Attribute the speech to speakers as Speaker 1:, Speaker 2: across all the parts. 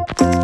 Speaker 1: Well,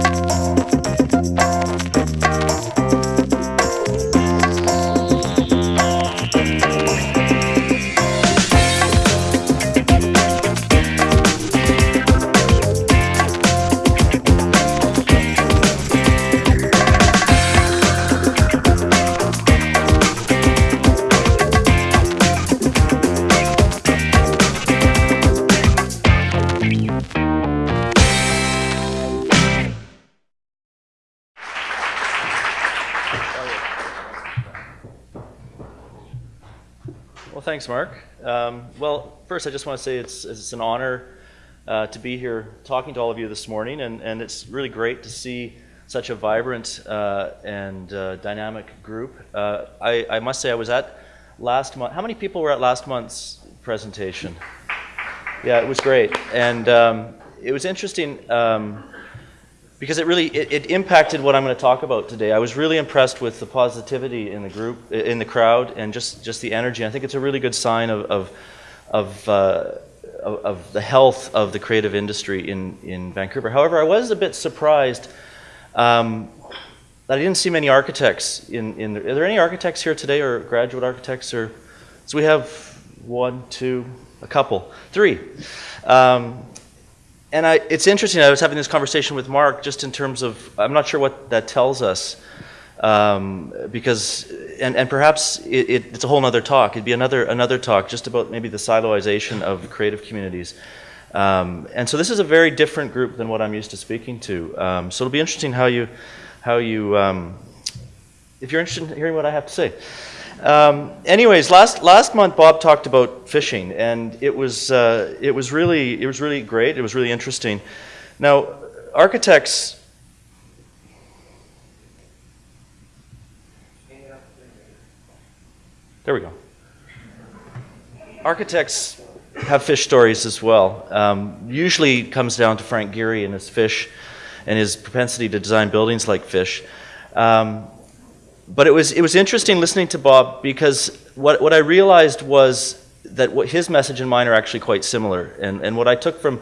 Speaker 1: thanks, Mark. Um, well, first, I just want to say it's, it's an honor uh, to be here talking to all of you this morning, and, and it's really great to see such a vibrant uh, and uh, dynamic group. Uh, I, I, must say, I was at last month. How many people were at last month's presentation? Yeah, it was great, and um, it was interesting. Um, because it really it, it, impacted what I'm going to talk about today. I was really impressed with the positivity in the group, in the crowd, and just just the energy. I think it's a really good sign of of of, uh, of, the health of the creative industry in in Vancouver. However, I was a bit surprised. Um, that I didn't see many architects in, in the, are there any architects here today or graduate architects or so we have one two a couple three um, and I, it's interesting. I was having this conversation with Mark just in terms of I'm not sure what that tells us um, because and, and perhaps it, it, it's a whole other talk. It'd be another another talk just about maybe the siloization of creative communities. Um, and so this is a very different group than what I'm used to speaking to. Um, so it'll be interesting how you how you um, if you're interested in hearing what I have to say. Um, anyways, last last month Bob talked about fishing, and it was uh, it was really it was really great. It was really interesting. Now, architects. There we go. Architects have fish stories as well. Um, usually comes down to Frank Gehry and his fish and his propensity to design buildings like fish. Um, but it was it was interesting listening to Bob because what what I realized was that what his message and mine are actually quite similar. And and what I took from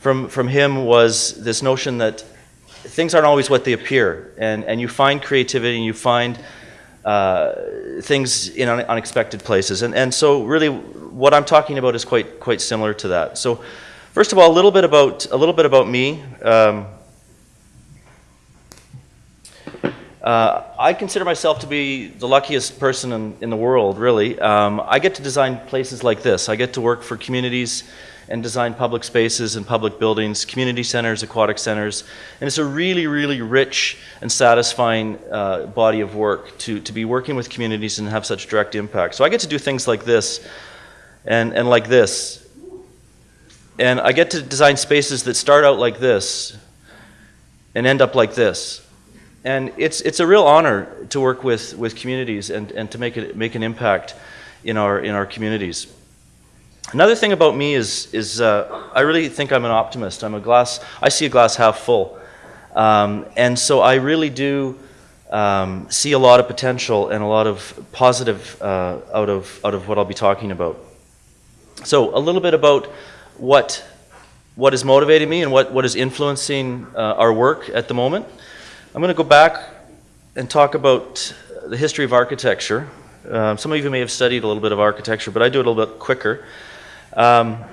Speaker 1: from from him was this notion that things aren't always what they appear, and and you find creativity and you find uh, things in unexpected places. And and so really, what I'm talking about is quite quite similar to that. So. First of all, a little bit about a little bit about me. Um, Uh, I consider myself to be the luckiest person in, in the world, really. Um, I get to design places like this. I get to work for communities and design public spaces and public buildings, community centers, aquatic centers. And it's a really, really rich and satisfying uh, body of work to, to be working with communities and have such direct impact. So I get to do things like this and, and like this. And I get to design spaces that start out like this and end up like this and it's, it's a real honor to work with, with communities and, and to make, it, make an impact in our, in our communities. Another thing about me is, is uh, I really think I'm an optimist. I'm a glass, I see a glass half full. Um, and so I really do um, see a lot of potential and a lot of positive uh, out, of, out of what I'll be talking about. So a little bit about what, what is motivating me and what, what is influencing uh, our work at the moment. I'm going to go back and talk about the history of architecture. Um, some of you may have studied a little bit of architecture, but I do it a little bit quicker. Um,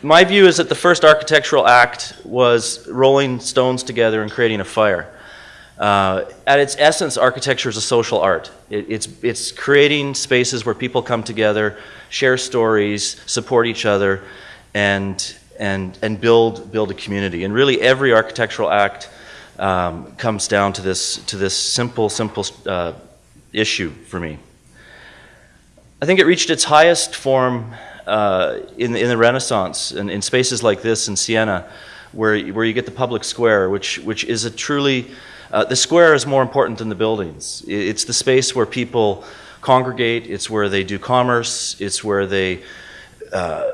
Speaker 1: my view is that the first architectural act was rolling stones together and creating a fire. Uh, at its essence, architecture is a social art. It, it's, it's creating spaces where people come together, share stories, support each other, and and, and build, build a community. And really every architectural act um, comes down to this, to this simple, simple uh, issue for me. I think it reached its highest form uh, in, in the Renaissance, in, in spaces like this in Siena, where, where you get the public square, which, which is a truly, uh, the square is more important than the buildings. It's the space where people congregate, it's where they do commerce, it's where they uh,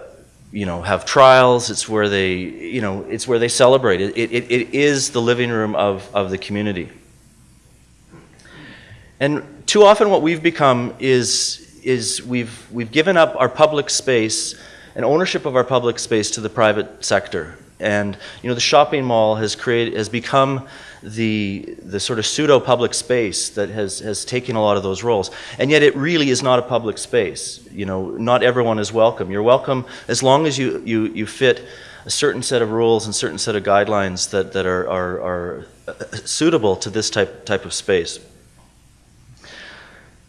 Speaker 1: you know, have trials. It's where they, you know, it's where they celebrate. It, it, it is the living room of, of the community. And too often what we've become is, is we've, we've given up our public space and ownership of our public space to the private sector. And you know, the shopping mall has created has become the the sort of pseudo public space that has has taken a lot of those roles. And yet, it really is not a public space. You know, not everyone is welcome. You're welcome as long as you you you fit a certain set of rules and certain set of guidelines that that are are, are suitable to this type type of space.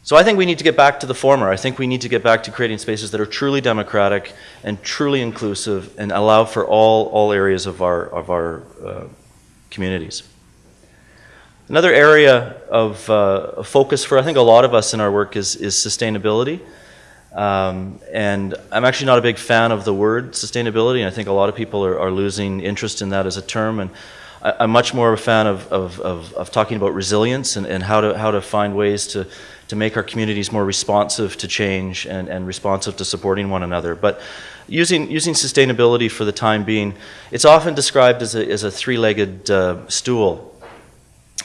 Speaker 1: So I think we need to get back to the former. I think we need to get back to creating spaces that are truly democratic and truly inclusive and allow for all, all areas of our, of our uh, communities. Another area of uh, focus for I think a lot of us in our work is, is sustainability. Um, and I'm actually not a big fan of the word sustainability, and I think a lot of people are, are losing interest in that as a term. And I, am much more of a fan of, of, of, of talking about resilience and, and how, to, how to find ways to, to make our communities more responsive to change and, and responsive to supporting one another. But using, using sustainability for the time being, it's often described as a, as a three-legged uh, stool.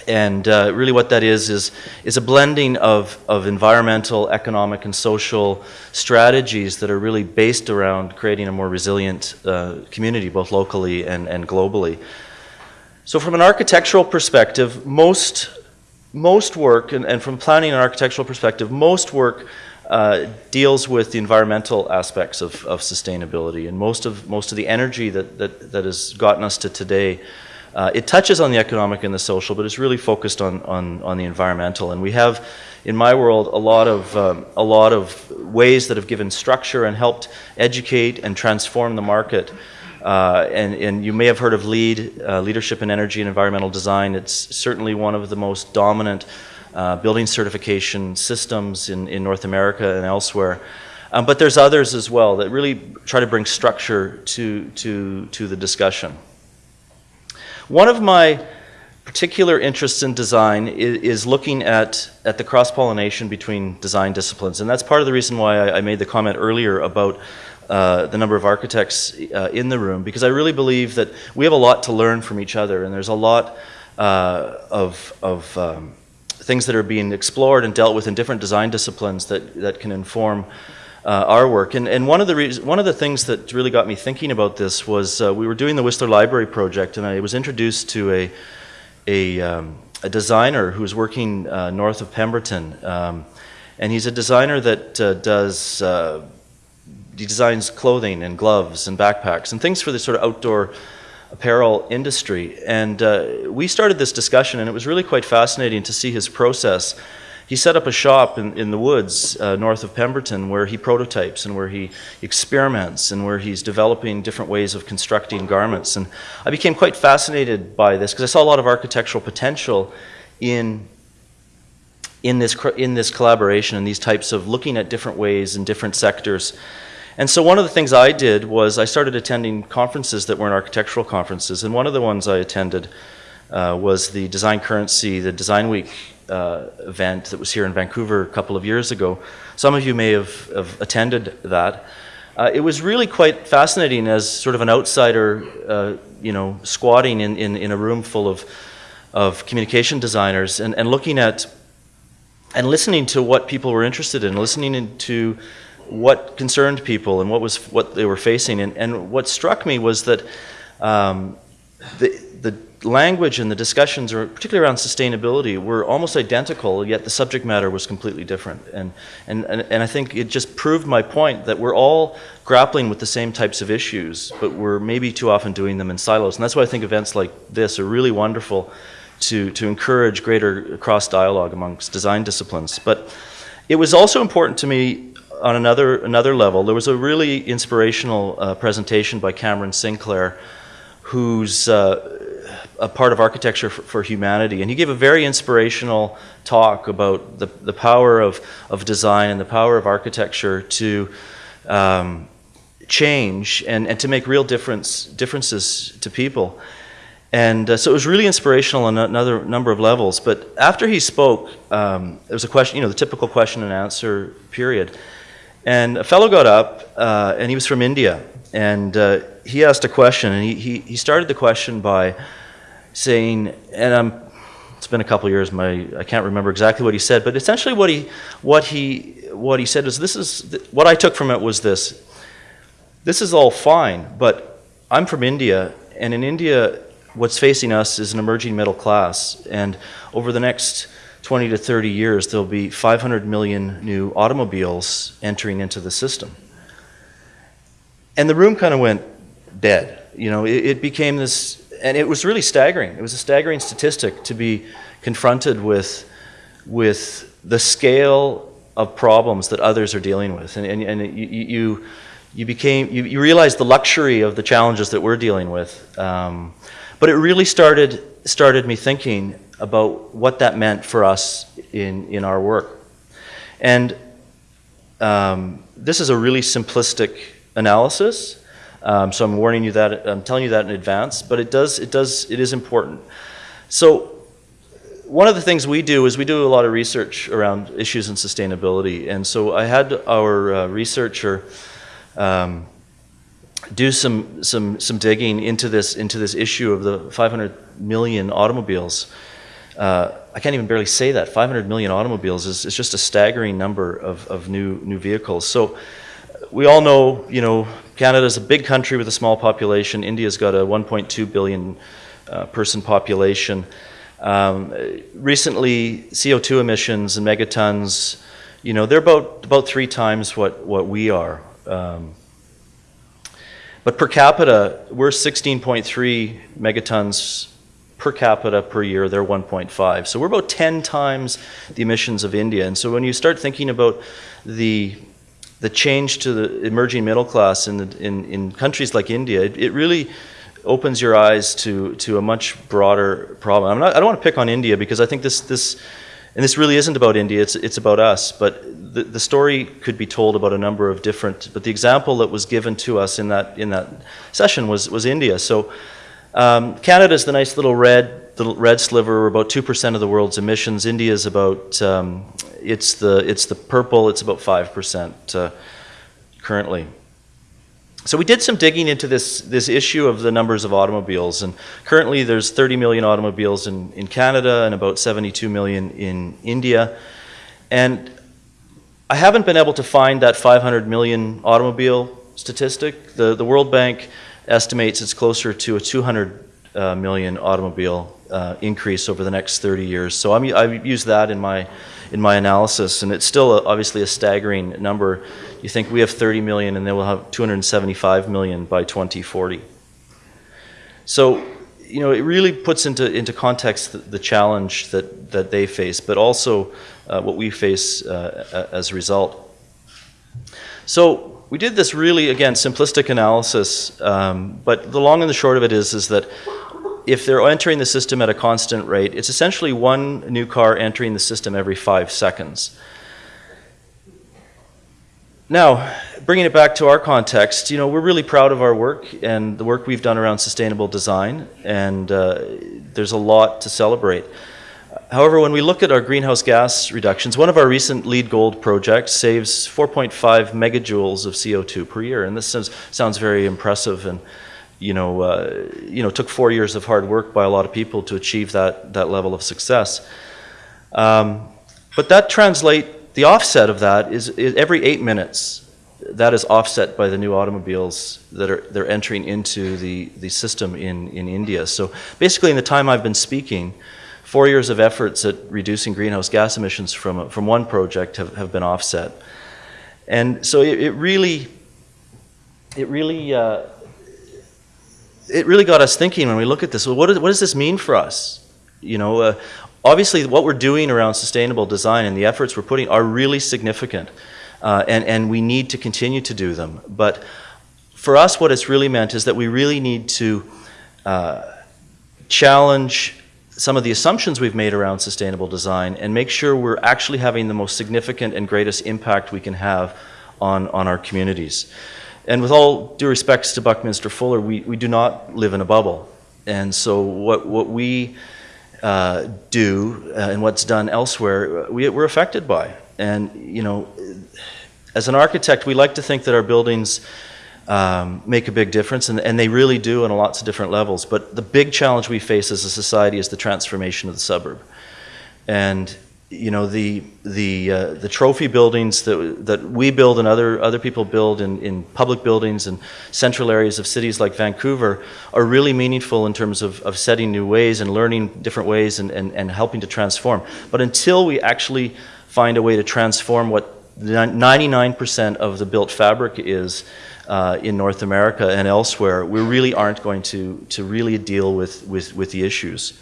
Speaker 1: And uh, really what that is, is, is a blending of, of environmental, economic, and social strategies that are really based around creating a more resilient uh, community, both locally and, and globally. So from an architectural perspective, most most work, and, and, from planning and architectural perspective, most work uh, deals with the environmental aspects of, of, sustainability, and most of most of the energy that that, that has gotten us to today. Uh, it touches on the economic and the social, but it's really focused on, on, on the environmental. And we have, in my world, a lot of um, a lot of ways that have given structure and helped educate and transform the market. Uh, and, and, you may have heard of LEED, uh, Leadership in Energy and Environmental Design. It's certainly one of the most dominant uh, building certification systems in, in North America and elsewhere. Um, but there's others as well that really try to bring structure to, to, to the discussion. One of my particular interests in design is, is looking at, at the cross-pollination between design disciplines. And that's part of the reason why I, I made the comment earlier about uh, the number of architects uh, in the room because I really believe that we have a lot to learn from each other and there's a lot uh, of, of um, things that are being explored and dealt with in different design disciplines that, that can inform uh, our work. And, and one, of the one of the things that really got me thinking about this was uh, we were doing the Whistler Library project and I was introduced to a, a, um, a designer who was working north of Pemberton. Um, and he's a designer that does he designs clothing and gloves and backpacks and things for the sort of outdoor apparel industry. And uh, we started this discussion, and it was really quite fascinating to see his process. He set up a shop in, in the woods uh, north of Pemberton where he prototypes and where he experiments and where he's developing different ways of constructing garments. And I became quite fascinated by this because I saw a lot of architectural potential in in this in this collaboration and these types of looking at different ways in different sectors and so one of the things I did was I started attending conferences that weren't architectural conferences. And one of the ones I attended uh, was the Design Currency, the Design Week uh, event that was here in Vancouver a couple of years ago. Some of you may have, have attended that. Uh, it was really quite fascinating as sort of an outsider, uh, you know, squatting in, in, in, a room full of, of communication designers and, and looking at and listening to what people were interested in, listening to what concerned people and what was what they were facing. And, and what struck me was that um, the, the language and the discussions, particularly around sustainability, were almost identical, yet the subject matter was completely different. And, and, and, and I think it just proved my point that we're all grappling with the same types of issues, but we're maybe too often doing them in silos. And that's why I think events like this are really wonderful to, to encourage greater cross dialogue amongst design disciplines. But it was also important to me on another, another level, there was a really inspirational uh, presentation by Cameron Sinclair, who's uh, a part of Architecture for, for, Humanity. And he gave a very inspirational talk about the, the power of, of design and the power of architecture to um, change and, and to make real difference, differences to people. And uh, so it was really inspirational on another number of levels. But after he spoke, um, there was a question, you know, the typical question and answer period. And a fellow got up, uh, and he was from India, and uh, he asked a question, and he, he, he, started the question by saying, and I'm, it's been a couple years, my, I can't remember exactly what he said, but essentially what he, what he, what he said was, this is, what I took from it was this, this is all fine, but I'm from India, and in India, what's facing us is an emerging middle class. And over the next 20 to 30 years, there'll be 500 million new automobiles entering into the system. And the room kind of went dead. You know, it, it became this, and it was really staggering. It was a staggering statistic to be confronted with, with the scale of problems that others are dealing with. And, and, and you, you, you became, you, you realized the luxury of the challenges that we're dealing with. Um, but it really started, started me thinking about what that meant for us in, in our work. And um, this is a really simplistic analysis. Um, so I'm warning you that, I'm telling you that in advance, but it does, it does, it is important. So one of the things we do is we do a lot of research around issues in sustainability. And so I had our uh, researcher um, do some, some, some digging into this, into this issue of the 500 million automobiles. Uh, I can't even barely say that. 500 million automobiles is, is just a staggering number of, of new, new vehicles. So we all know, you know, Canada is a big country with a small population. India's got a 1.2 billion uh, person population. Um, recently, CO2 emissions and megatons, you know, they're about, about three times what, what we are. Um, but per capita, we're 16.3 megatons per capita per year, they're 1.5. So we're about 10 times the emissions of India. And so when you start thinking about the the change to the emerging middle class in, the, in, in countries like India, it, it, really opens your eyes to, to a much broader problem. Not, i don't want to pick on India because I think this, this and this really isn't about India, it's, it's about us. But the, the story could be told about a number of different, but the example that was given to us in that, in that session was, was India. So um, Canada is the nice little red, the red sliver, are about 2% of the world's emissions. India is about, um, it's, the, it's the purple, it's about 5% uh, currently. So we did some digging into this, this issue of the numbers of automobiles, and currently there's 30 million automobiles in, in Canada and about 72 million in India. And I haven't been able to find that 500 million automobile statistic. The, the World Bank estimates it's closer to a 200 uh, million automobile uh, increase over the next 30 years. So I'm, I've used that in my, in my analysis, and it's still a, obviously a staggering number. You think we have 30 million, and then we'll have 275 million by 2040. So, you know, it really puts into, into context the, the challenge that, that they face, but also uh, what we face uh, as a result. So we did this really, again, simplistic analysis, um, but the long and the short of it is, is that if they're entering the system at a constant rate, it's essentially one new car entering the system every five seconds. Now, bringing it back to our context, you know, we're really proud of our work and the work we've done around sustainable design, and uh, there's a lot to celebrate. However, when we look at our greenhouse gas reductions, one of our recent LEED Gold projects saves 4.5 megajoules of CO2 per year, and this sounds, sounds very impressive and you know, uh, you know, took four years of hard work by a lot of people to achieve that, that level of success. Um, but that translate, the offset of that is, is, every eight minutes, that is offset by the new automobiles that are they're entering into the, the system in, in India. So basically in the time I've been speaking, four years of efforts at reducing greenhouse gas emissions from, from one project have, have been offset. And so it, it really, it really, uh, it really got us thinking when we look at this. Well, what, is, what does this mean for us? You know, uh, obviously, what we're doing around sustainable design and the efforts we're putting are really significant, uh, and and we need to continue to do them. But for us, what it's really meant is that we really need to uh, challenge some of the assumptions we've made around sustainable design and make sure we're actually having the most significant and greatest impact we can have on on our communities. And with all due respects to Buckminster Fuller, we, we do not live in a bubble. And so what, what we uh, do uh, and what's done elsewhere, we, we're affected by. And, you know, as an architect, we like to think that our buildings um, make a big difference, and, and they really do on lots of different levels. But the big challenge we face as a society is the transformation of the suburb. And you know the the uh, the trophy buildings that that we build and other other people build in, in public buildings and central areas of cities like Vancouver are really meaningful in terms of, of setting new ways and learning different ways and, and, and helping to transform. But until we actually find a way to transform what 99% of the built fabric is uh, in North America and elsewhere, we really aren't going to, to really deal with, with, with the issues.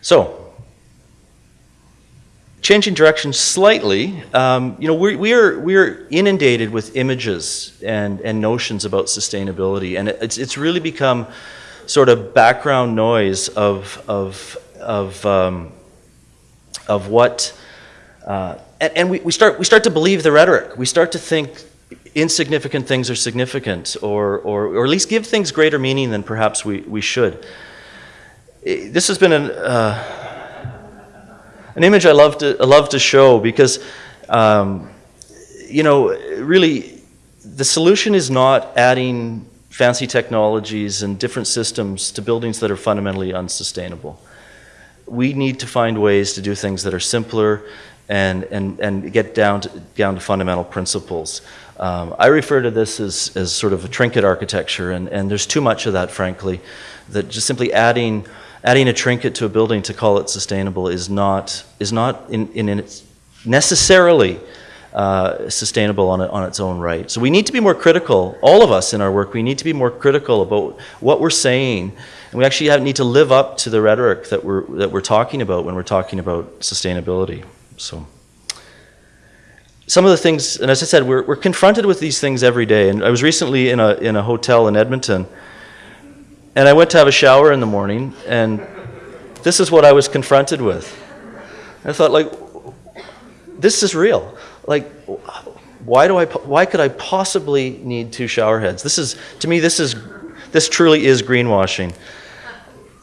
Speaker 1: So, changing direction slightly, um, you know, we, we, are, we are inundated with images and, and notions about sustainability, and it's, it's really become sort of background noise of, of, of, um, of what, uh, and, and we, we, start, we start to believe the rhetoric. We start to think insignificant things are significant, or, or, or at least give things greater meaning than perhaps we, we should. This has been an, uh, an image I love to, I love to show because, um, you know, really, the solution is not adding fancy technologies and different systems to buildings that are fundamentally unsustainable. We need to find ways to do things that are simpler and, and, and get down to, down to fundamental principles. Um, I refer to this as, as sort of a trinket architecture, and, and there's too much of that, frankly, that just simply adding adding a trinket to a building to call it sustainable is not, is not in, in, in its necessarily uh, sustainable on, on its own right. So we need to be more critical, all of us in our work, we need to be more critical about what we're saying. And we actually have, need to live up to the rhetoric that we're, that we're talking about when we're talking about sustainability. So some of the things, and as I said, we're, we're confronted with these things every day. And I was recently in a, in a hotel in Edmonton, and I went to have a shower in the morning, and this is what I was confronted with. I thought, like, this is real. Like, why do I? Why could I possibly need two shower heads? This is, to me, this is, this truly is greenwashing.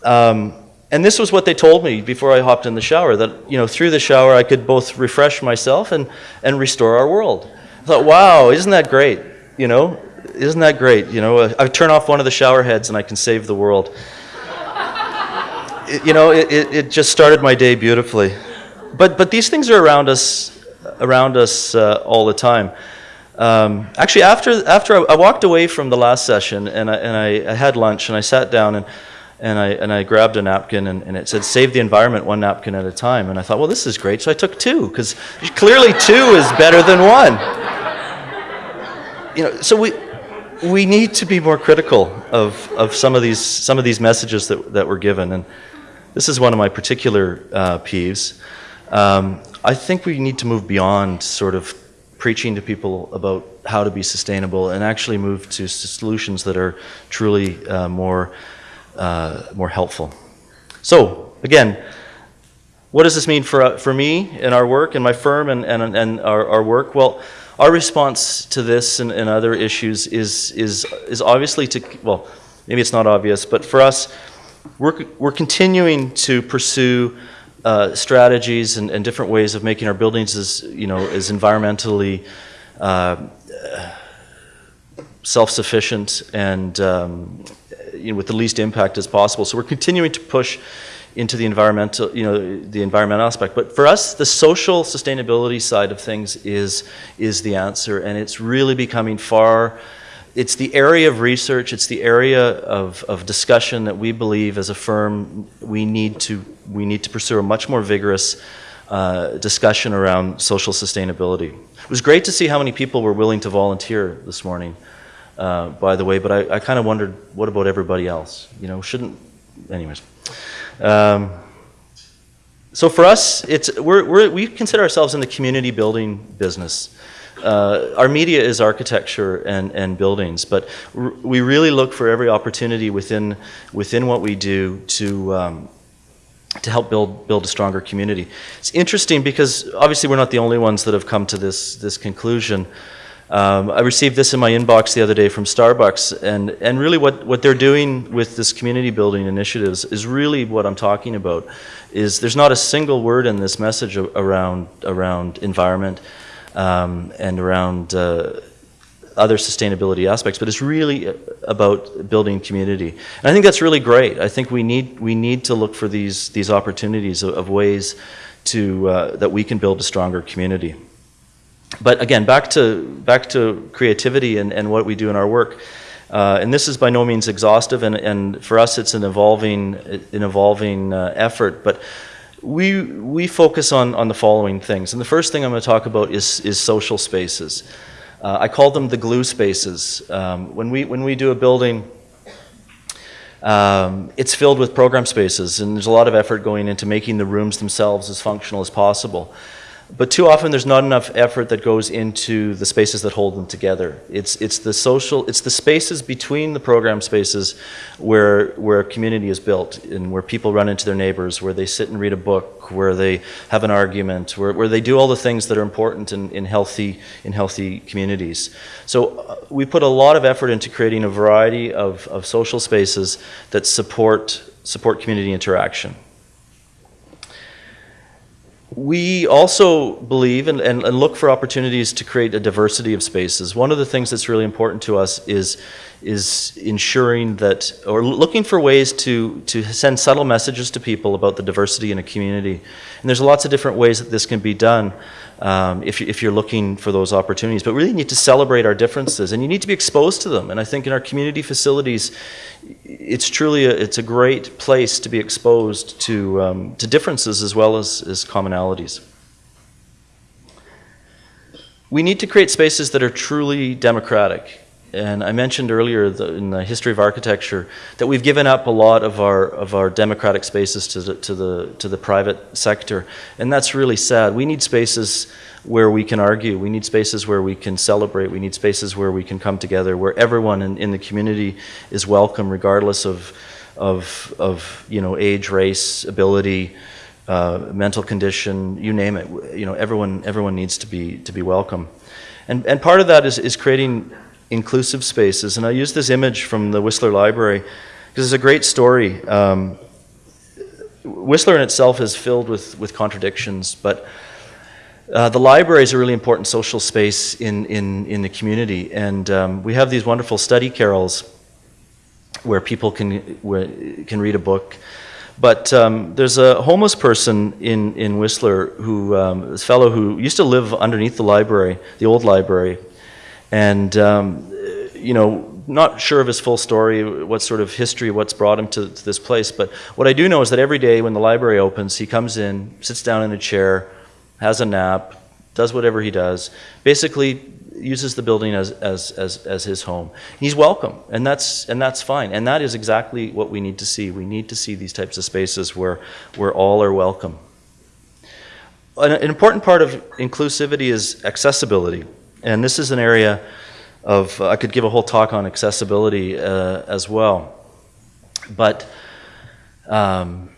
Speaker 1: Um, and this was what they told me before I hopped in the shower that you know through the shower I could both refresh myself and and restore our world. I thought, wow, isn't that great? You know, isn't that great? You know, I turn off one of the shower heads and I can save the world. it, you know, it, it, it, just started my day beautifully. But, but these things are around us, around us uh, all the time. Um, actually, after, after I, I, walked away from the last session and I, and I, I, had lunch and I sat down and, and, I, and I grabbed a napkin and, and it said, save the environment one napkin at a time. And I thought, well, this is great. So I took two because clearly two is better than one. You know, so we, we need to be more critical of, of some of these some of these messages that, that were given, and this is one of my particular uh, peeves. Um, I think we need to move beyond sort of preaching to people about how to be sustainable and actually move to solutions that are truly uh, more uh, more helpful. So again, what does this mean for for me and our work and my firm and and, and our, our work? Well our response to this and, and, other issues is, is, is obviously to, well, maybe it's not obvious, but for us, we're, we're continuing to pursue uh, strategies and, and, different ways of making our buildings as, you know, as environmentally uh, self-sufficient and um, you know, with the least impact as possible. So we're continuing to push into the environmental, you know, the environmental aspect. But for us, the social sustainability side of things is is the answer, and it's really becoming far. It's the area of research. It's the area of, of discussion that we believe, as a firm, we need to we need to pursue a much more vigorous uh, discussion around social sustainability. It was great to see how many people were willing to volunteer this morning. Uh, by the way, but I, I kind of wondered, what about everybody else? You know, shouldn't, anyways. Um, so for us, it's, we're, we're, we consider ourselves in the community building business. Uh, our media is architecture and, and buildings, but we really look for every opportunity within, within what we do to, um, to help build, build a stronger community. It's interesting because obviously we're not the only ones that have come to this, this conclusion. Um, I received this in my inbox the other day from Starbucks, and, and really what, what they're doing with this community building initiatives is really what I'm talking about. Is there's not a single word in this message around around environment um, and around uh, other sustainability aspects, but it's really about building community. And I think that's really great. I think we need we need to look for these these opportunities of, of ways to uh, that we can build a stronger community. But again, back to back to creativity and, and what we do in our work. Uh, and this is by no means exhaustive, and, and for us, it's an evolving an evolving uh, effort. But we we focus on on the following things. And the first thing I'm going to talk about is is social spaces. Uh, I call them the glue spaces. Um, when we when we do a building. Um, it's filled with program spaces, and there's a lot of effort going into making the rooms themselves as functional as possible. But too often there's not enough effort that goes into the spaces that hold them together. It's, it's the social, it's the spaces between the program spaces where, where community is built and where people run into their neighbors, where they sit and read a book, where they have an argument, where, where they do all the things that are important in, in, healthy, in healthy communities. So uh, we put a lot of effort into creating a variety of, of social spaces that support, support community interaction we also believe and, and, and, look for opportunities to create a diversity of spaces. One of the things that's really important to us is, is ensuring that, or looking for ways to, to send subtle messages to people about the diversity in a community. And there's lots of different ways that this can be done um, if, you, if you're looking for those opportunities. But really need to celebrate our differences and you need to be exposed to them. And I think in our community facilities, it's truly a, it's a great place to be exposed to, um, to differences as well as, as commonalities. We need to create spaces that are truly democratic. And I mentioned earlier the, in the history of architecture that we've given up a lot of our of our democratic spaces to the to the to the private sector, and that's really sad. We need spaces where we can argue. We need spaces where we can celebrate. We need spaces where we can come together, where everyone in, in the community is welcome, regardless of of of you know age, race, ability. Uh, mental condition, you name it. You know, everyone everyone needs to be to be welcome, and and part of that is is creating inclusive spaces. And I use this image from the Whistler Library because it's a great story. Um, Whistler in itself is filled with, with contradictions, but uh, the library is a really important social space in, in, in the community. And um, we have these wonderful study carrels where people can, can read a book. But um, there's a homeless person in, in Whistler who, um, this fellow who used to live underneath the library, the old library, and, um, you know, not sure of his full story, what sort of history, what's brought him to, to, this place. But what I do know is that every day when the library opens, he comes in, sits down in a chair, has a nap, does whatever he does, basically uses the building as, as, as, as his home. He's welcome, and that's, and that's fine. And that is exactly what we need to see. We need to see these types of spaces where, where all are welcome. An, an important part of inclusivity is accessibility. And this is an area of, uh, I could give a whole talk on accessibility uh, as well. But um,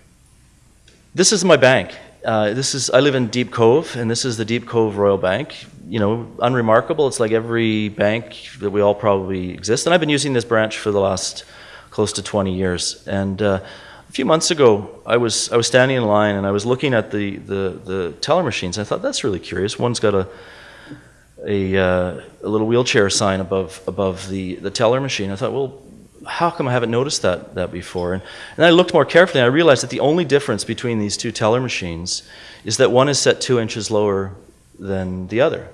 Speaker 1: this is my bank. Uh, this is, I live in Deep Cove, and this is the Deep Cove Royal Bank. You know, unremarkable. It's like every bank that we all probably exist. And I've been using this branch for the last close to 20 years. And uh, a few months ago, I was, I was standing in line and I was looking at the, the, the teller machines. I thought, that's really curious. One's got a a, uh, a little wheelchair sign above above the, the teller machine. I thought, well, how come I haven't noticed that, that before? And, and I looked more carefully and I realized that the only difference between these two teller machines is that one is set two inches lower than the other.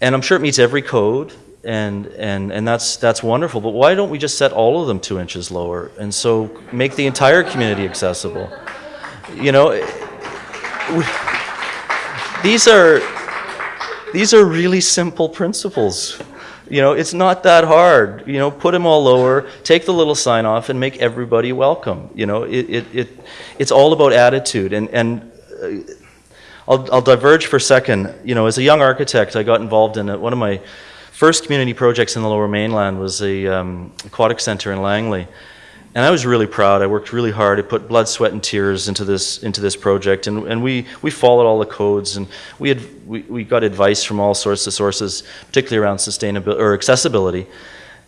Speaker 1: And I'm sure it meets every code and, and, and that's, that's wonderful, but why don't we just set all of them two inches lower and so make the entire community accessible? You know, we, these are these are really simple principles. You know, it's not that hard. You know, put them all lower, take the little sign off, and make everybody welcome. You know, it, it, it it's all about attitude. And, and uh, I'll, I'll diverge for a second. You know, as a young architect, I got involved in a, one of my first community projects in the Lower Mainland was a um, aquatic center in Langley. And I was really proud. I worked really hard. I put blood, sweat, and tears into this into this project, and, and we, we followed all the codes, and we had we, we got advice from all sorts of sources, particularly around sustainability or accessibility.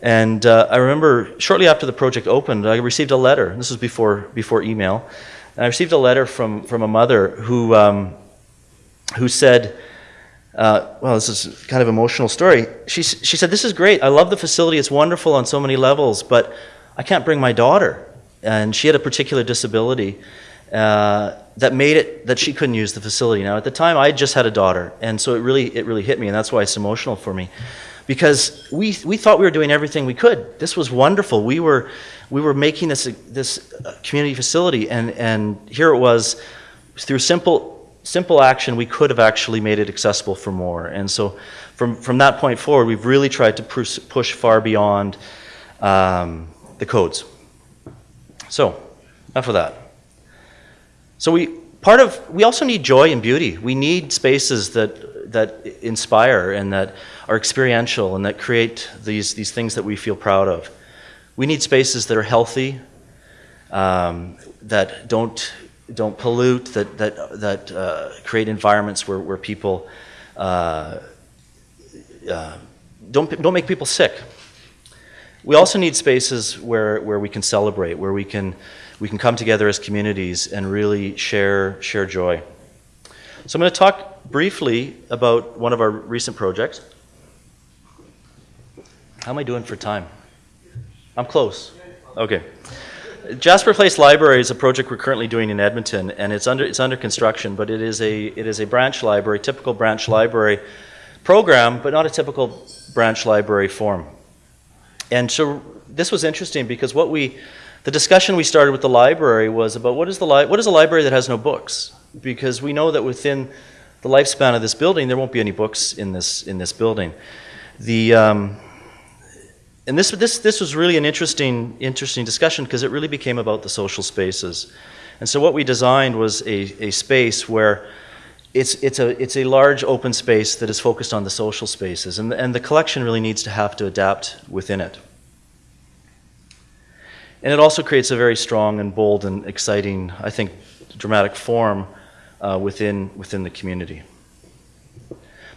Speaker 1: And uh, I remember shortly after the project opened, I received a letter. This was before before email, and I received a letter from from a mother who um, who said uh, well, this is kind of emotional story. She, she said, This is great. I love the facility. It's wonderful on so many levels, but I can't bring my daughter. And she had a particular disability uh, that made it that she couldn't use the facility. Now, at the time, I just had a daughter, and so it really, it really hit me, and that's why it's emotional for me. Because we, we thought we were doing everything we could. This was wonderful. We were, we were making this, this uh, community facility, and, and here it was through simple simple action, we could have actually made it accessible for more. And so from, from that point forward, we've really tried to push, push far beyond um, the codes. So, enough of that. So we part of we also need joy and beauty. We need spaces that that inspire and that are experiential and that create these these things that we feel proud of. We need spaces that are healthy, um, that don't don't pollute, that, that, that uh, create environments where, where people uh, uh, don't, don't make people sick. We also need spaces where, where we can celebrate, where we can, we can come together as communities and really share, share joy. So I'm going to talk briefly about one of our recent projects. How am I doing for time? I'm close. Okay. Jasper Place Library is a project we're currently doing in Edmonton, and it's under it's under construction. But it is a it is a branch library, typical branch library program, but not a typical branch library form. And so this was interesting because what we the discussion we started with the library was about what is the li- what is a library that has no books? Because we know that within the lifespan of this building, there won't be any books in this in this building. The um, and this, this, this was really an interesting, interesting discussion because it really became about the social spaces. And so what we designed was a, a space where it's, it's, a, it's a large open space that is focused on the social spaces. And, and the collection really needs to have to adapt within it. And it also creates a very strong and bold and exciting, I think, dramatic form uh, within, within the community.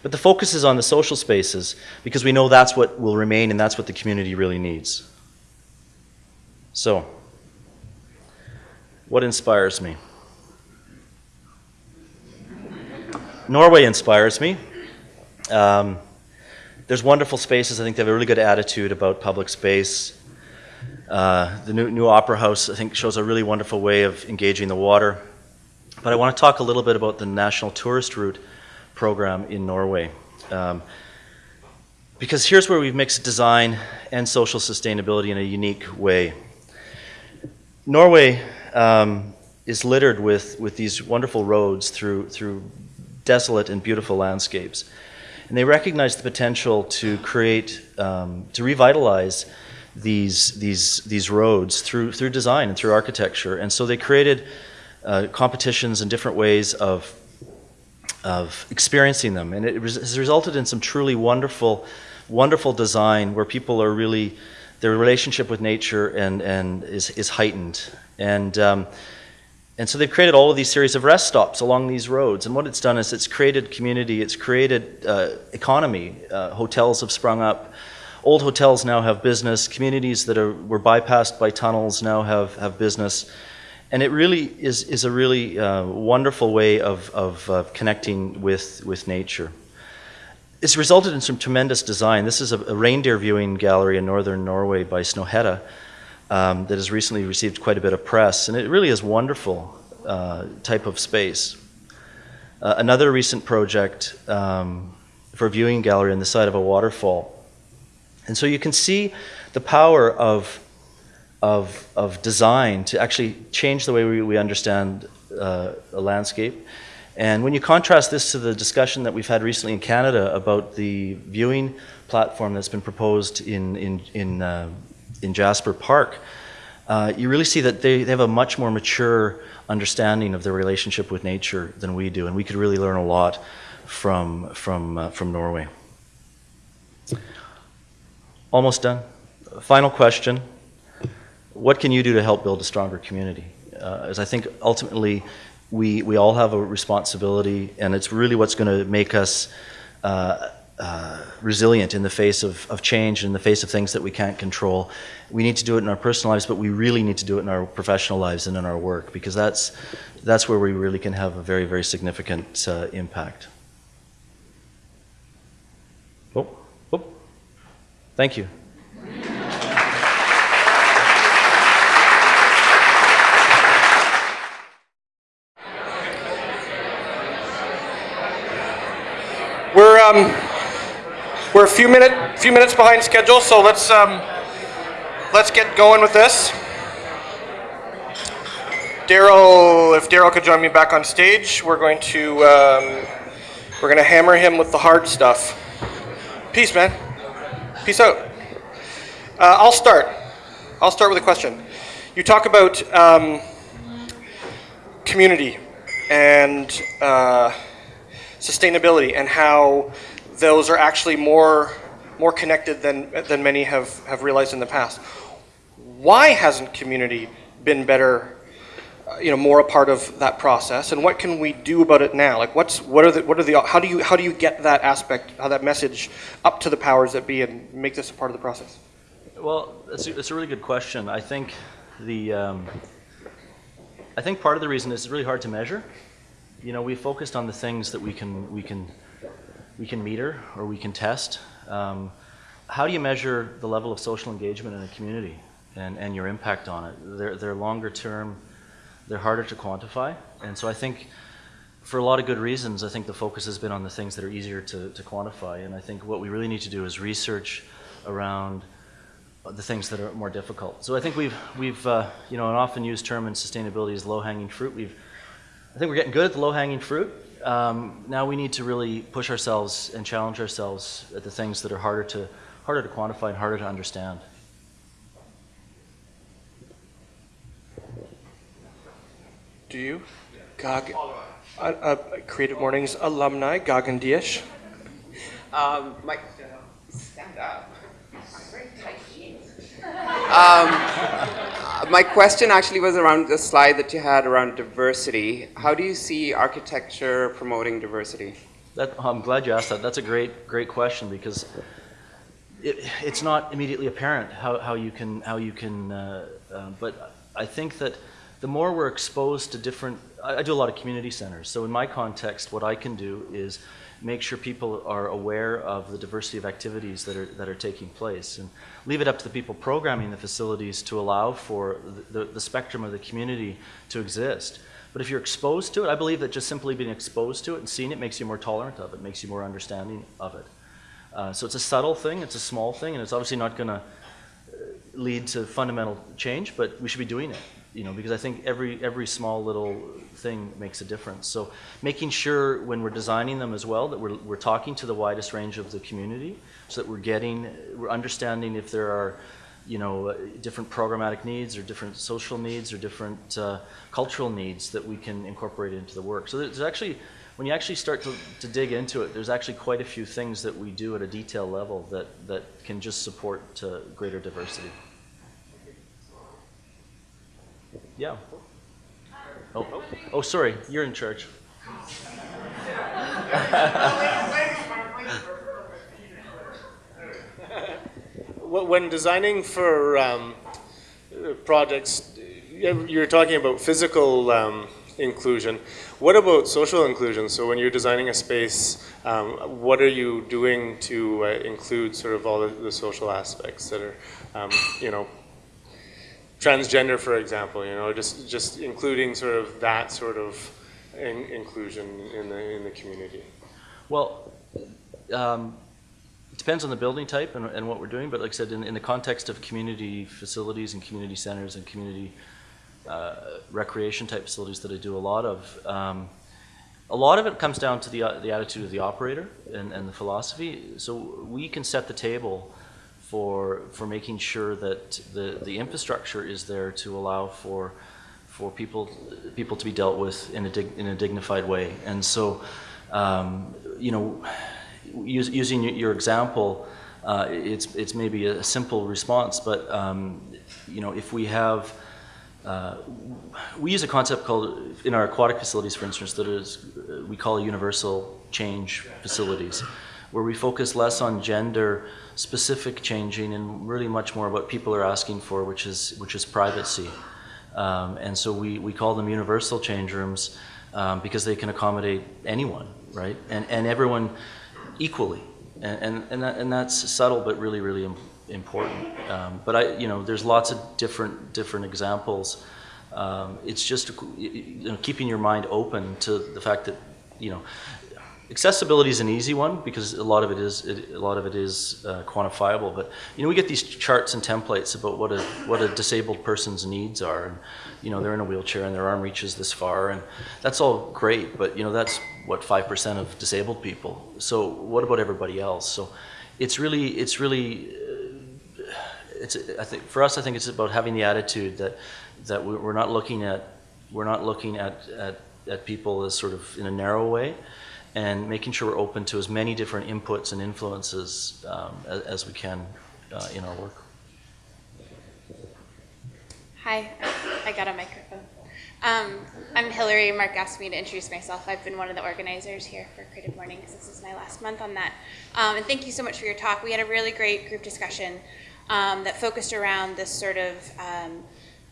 Speaker 1: But the focus is on the social spaces because we know that's what will remain and that's what the community really needs. So, what inspires me? Norway inspires me. Um, there's wonderful spaces. I think they have a really good attitude about public space. Uh, the new, new Opera House, I think, shows a really wonderful way of engaging the water. But I want to talk a little bit about the National Tourist Route program in Norway. Um, because here's where we've mixed design and social sustainability in a unique way. Norway um, is littered with, with these wonderful roads through, through desolate and beautiful landscapes. And they recognized the potential to create, um, to revitalize these, these, these roads through, through design and through architecture. And so they created uh, competitions and different ways of of experiencing them. And it has resulted in some truly wonderful, wonderful design where people are really, their relationship with nature and, and is, is heightened. And, um, and so they've created all of these series of rest stops along these roads. And what it's done is it's created community, it's created uh, economy. Uh, hotels have sprung up. Old hotels now have business. Communities that are, were bypassed by tunnels now have, have business and it really is, is a really uh, wonderful way of, of uh, connecting with, with nature. It's resulted in some tremendous design. This is a, a reindeer viewing gallery in northern Norway by Snøhetta um, that has recently received quite a bit of press, and it really is wonderful uh, type of space. Uh, another recent project um, for viewing gallery on the side of a waterfall. And so you can see the power of of, of design to actually change the way we, we understand uh, a landscape. And when you contrast this to the discussion that we've had recently in Canada about the viewing platform that's been proposed in, in, in, uh, in Jasper Park, uh, you really see that they, they have a much more mature understanding of their relationship with nature than we do, and we could really learn a lot from, from, uh, from Norway. Almost done. Final question what can you do to help build a stronger community? Uh, as I think ultimately we, we all have a responsibility, and it's really what's going to make us uh, uh, resilient in the face of, of change, in the face of things that we can't control. We need to do it in our personal lives, but we really need to do it in our professional lives and in our work because that's, that's where we really can have a very, very significant uh, impact. Oh, oh. Thank you.
Speaker 2: We're, um, we're a few minute few minutes behind schedule, so let's um, let's get going with this. Daryl, if Daryl could join me back on stage, we're going to um, we're going to hammer him with the hard stuff. Peace, man. Peace out. Uh, I'll start. I'll start with a question. You talk about um, community and. Uh, sustainability and how those are actually more more connected than than many have have realized in the past. Why hasn't community been better, uh, you know, more a part of that process? And what can we do about it now? Like, what's what are the what are the how do you how do you get that aspect, how that message, up to the powers that be, and make this a part of the process?
Speaker 1: Well, that's a, a really good question. I think the um, I think part of the reason is it's really hard to measure you know, we focused on the things that we can we can we can meter or we can test. Um, how do you measure the level of social engagement in a community and, and your impact on it? They're, they're longer term, they're harder to quantify. And so I think for a lot of good reasons, I think the focus has been on the things that are easier to, to quantify. And I think what we really need to do is research around the things that are more difficult. So I think we've, we've uh, you know, an often used term in sustainability is low-hanging fruit. We've I think we're getting good at the low-hanging fruit. Um, now we need to really push ourselves and challenge ourselves at the things that are harder to harder to quantify and harder to understand.
Speaker 2: Do you? Gog, uh, uh, Creative Mornings alumni, Gagan Diash.
Speaker 3: Um, my, stand up. Very tight jeans. Um, my question actually was around the slide that you had around diversity. How do you see architecture promoting diversity?
Speaker 1: That, I'm glad you asked that. That's a great, great question because it, it's not immediately apparent how, how you can, how you can uh, uh, but I think that the more we're exposed to different, I, I do a lot of community centers. So in my context, what I can do is make sure people are aware of the diversity of activities that are, that are taking place and leave it up to the people programming the facilities to allow for the, the, spectrum of the community to exist. But if you're exposed to it, I believe that just simply being exposed to it and seeing it makes you more tolerant of it, makes you more understanding of it. Uh, so it's a subtle thing, it's a small thing, and it's obviously not going to lead to fundamental change, but we should be doing it you know, because I think every every small little thing makes a difference. So making sure when we're designing them as well that we're we're talking to the widest range of the community, so that we're getting we're understanding if there are, you know, different programmatic needs or different social needs or different uh, cultural needs that we can incorporate into the work. So there's actually when you actually start to, to dig into it, there's actually quite a few things that we do at a detail level that, that can just support uh, greater diversity. Yeah. Oh, oh, sorry, you're in charge.
Speaker 4: when designing for um, projects, you're talking about physical um, inclusion. What about social inclusion? So when you're designing a space, um, what are you doing to uh, include sort of all the, the social aspects that are, um, you know, transgender, for example, you know, just, just including sort of that sort of in, inclusion in the, in the community?
Speaker 1: Well, um, it depends on the building type and, and, what we're doing, but like I said, in, in, the context of community facilities and community centers and community uh, recreation type facilities that I do a lot of, um, a lot of it comes down to the, uh, the attitude of the operator and, and the philosophy. So we can set the table for for making sure that the the infrastructure is there to allow for for people people to be dealt with in a dig, in a dignified way. And so, um, you know, use, using your example, uh, it's it's maybe a simple response, but um, you know, if we have uh, we use a concept called in our aquatic facilities, for instance, that is we call universal change facilities, where we focus less on gender specific changing and really much more what people are asking for, which is, which is privacy. Um, and so we, we call them universal change rooms um, because they can accommodate anyone, right? And, and everyone equally. and and and, that, and that's subtle but really really im- important. Um, but I, you know, there's lots of different different examples. Um, it's just you know keeping your mind open to the fact that you know accessibility is an easy one because a lot of it is it, a lot of it is uh, quantifiable. But you know we get these charts and templates about what a what a disabled person's needs are, and you know they're in a wheelchair and their arm reaches this far, and that's all great. But you know that's what five percent of disabled people. So what about everybody else? So it's really it's really uh, it's I think for us I think it's about having the attitude that that we- we're not looking at we're not looking at, at, at people as sort of in a narrow way and making sure we're open to as many different inputs and influences um, as, as we can uh, in our work.
Speaker 5: Hi, I got a microphone. Um, I'm Hillary. Mark asked me to introduce myself. I've been one of the organizers here for Creative Mornings. This is my last month on that. Um, and thank you so much for your talk. We had a really great group discussion um, that focused around this sort of um,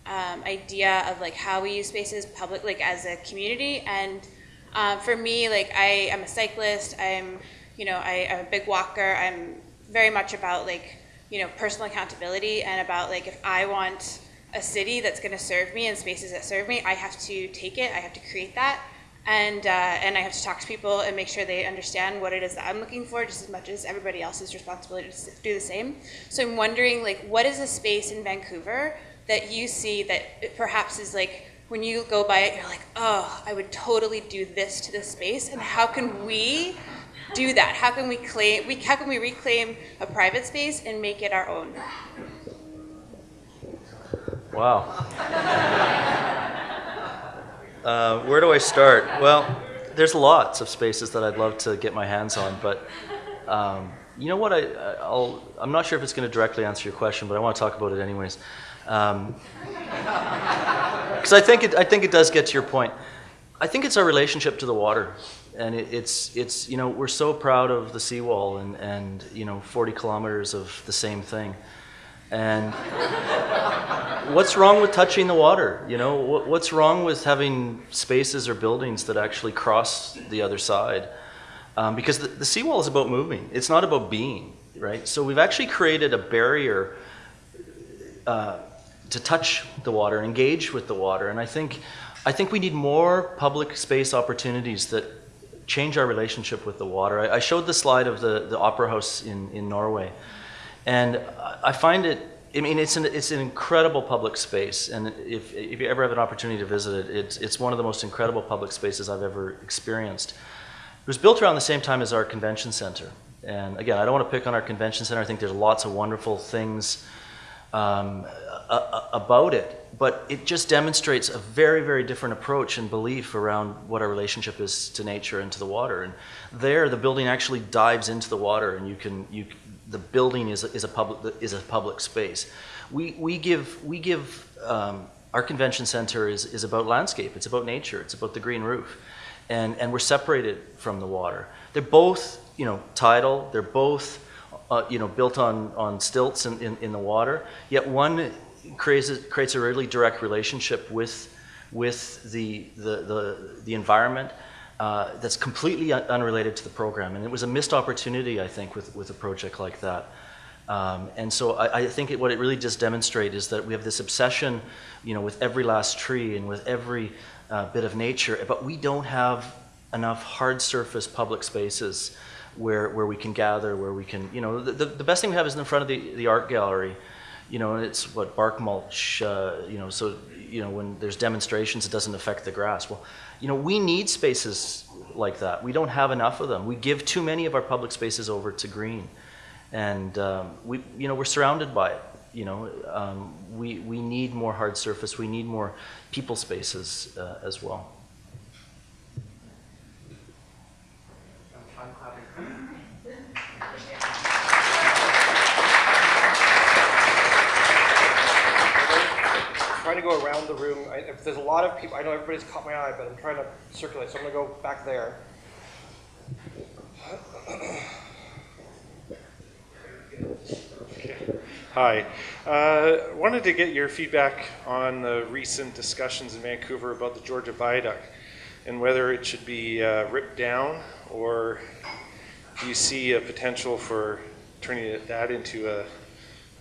Speaker 5: um, idea of like how we use spaces public, like as a community. And um, for me, like I am a cyclist. I'm, you know, I, I'm a big walker. I'm very much about like, you know, personal accountability and about like if I want a city that's going to serve me and spaces that serve me, I have to take it. I have to create that, and uh, and I have to talk to people and make sure they understand what it is that I'm looking for, just as much as everybody else's responsibility to do the same. So I'm wondering, like, what is a space in Vancouver that you see that perhaps is like when you go by it, you're like, oh, I would totally do this to this space, and how can we? do that how can we claim we how can we reclaim a private space and make it our own
Speaker 1: Wow. uh, where do I start? Well, there's lots of spaces that I'd love to get my hands on, but um, you know what? I, I'll, I'm not sure if it's going to directly answer your question, but I want to talk about it anyways. Because I think it, I think it does get to your point. I think it's our relationship to the water, and it, it's it's you know we're so proud of the seawall and and you know 40 kilometers of the same thing, and what's wrong with touching the water? You know, what, what's wrong with having spaces or buildings that actually cross the other side? Um, because the, the seawall is about moving. It's not about being, right? So we've actually created a barrier uh, to touch the water, engage with the water, and I think, I think we need more public space opportunities that change our relationship with the water. I, I showed the slide of the, the opera house in, in Norway, and I- find it. I mean, it's an it's an incredible public space, and if if you ever have an opportunity to visit it, it's it's one of the most incredible public spaces I've ever experienced. It was built around the same time as our convention center, and again, I don't want to pick on our convention center. I think there's lots of wonderful things um, a- about it, but it just demonstrates a very, very different approach and belief around what our relationship is to nature and to the water. And there, the building actually dives into the water, and you can you the building is is a public is a public space. We we give we give um, our convention center is is about landscape. It's about nature. It's about the green roof, and and we're separated from the water. They're both you know tidal. They're both uh, you know, built on, on stilts in, in, in the water. Yet one creates a, creates a really direct relationship with, with the, the, the, the environment uh, that's completely un- unrelated to the program. And it was a missed opportunity, I think, with, with a project like that. Um, and so I, I think it, what it really just demonstrates is that we have this obsession, you know, with every last tree and with every uh, bit of nature, but we don't have enough hard surface public spaces where, where we can gather, where we can, you know, the, the, the best thing we have is in front of the, the art gallery, you know, it's what bark mulch, uh, you know, so, you know, when there's demonstrations, it doesn't affect the grass. Well, you know, we need spaces like that. We don't have enough of them. We give too many of our public spaces over to green. And um, we, you know, we're surrounded by it. You know, um, we, we need more hard surface. We need more people spaces uh, as well.
Speaker 2: Trying to go around the room. I, if there's a lot of people, I know everybody's caught my eye, but I'm trying to circulate. So I'm going to go back there.
Speaker 6: Hi. Uh, wanted to get your feedback on the recent discussions in Vancouver about the Georgia Viaduct and whether it should be uh, ripped down or do you see a potential for turning that into a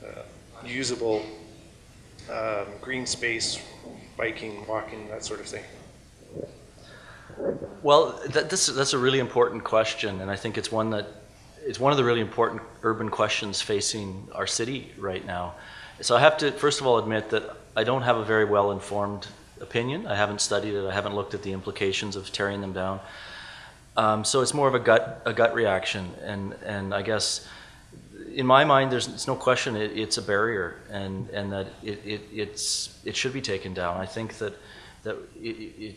Speaker 6: uh, usable um, green space, biking, walking, that sort of thing?
Speaker 1: Well, that, this, that's a really important question, and I think it's one that it's one of the really important urban questions facing our city right now. So I have to first of all admit that I don't have a very well informed opinion. I haven't studied it. I haven't looked at the implications of tearing them down. Um, so it's more of a gut a gut reaction, and and I guess in my mind, there's it's no question it, it's a barrier, and and that it, it it's it should be taken down. I think that that it, it,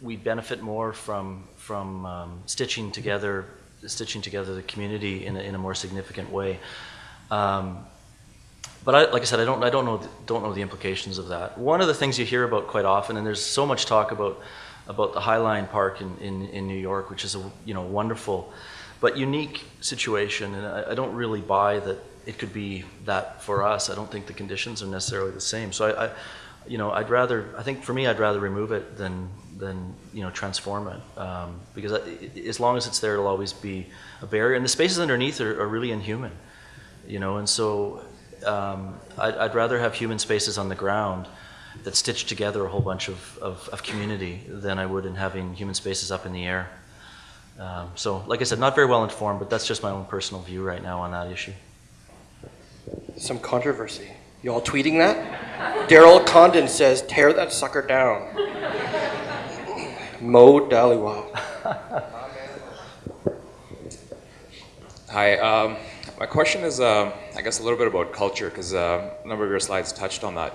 Speaker 1: we benefit more from from um, stitching together stitching together the community in a, in a more significant way. Um, but I, like I said, I don't I don't know don't know the implications of that. One of the things you hear about quite often, and there's so much talk about about the Highline Park in, in, in New York, which is a you know wonderful but unique situation, and I, I don't really buy that it could be that for us. I don't think the conditions are necessarily the same. So I, I you know, I'd rather. I think for me, I'd rather remove it than than you know transform it um, because I, as long as it's there, it'll always be a barrier. And the spaces underneath are, are really inhuman, you know. And so um, I'd, I'd, rather have human spaces on the ground that stitch together a whole bunch of, of, of community than I would in having human spaces up in the air. Um, so, like I said, not very well informed, but that's just my own personal view right now on that issue.
Speaker 2: Some controversy. You all tweeting that? Darryl Condon says, tear that sucker down. Mo Dhaliwal.
Speaker 7: Hi. Um, my question is, uh, I guess, a little bit about culture, because uh, a number of your slides touched on that.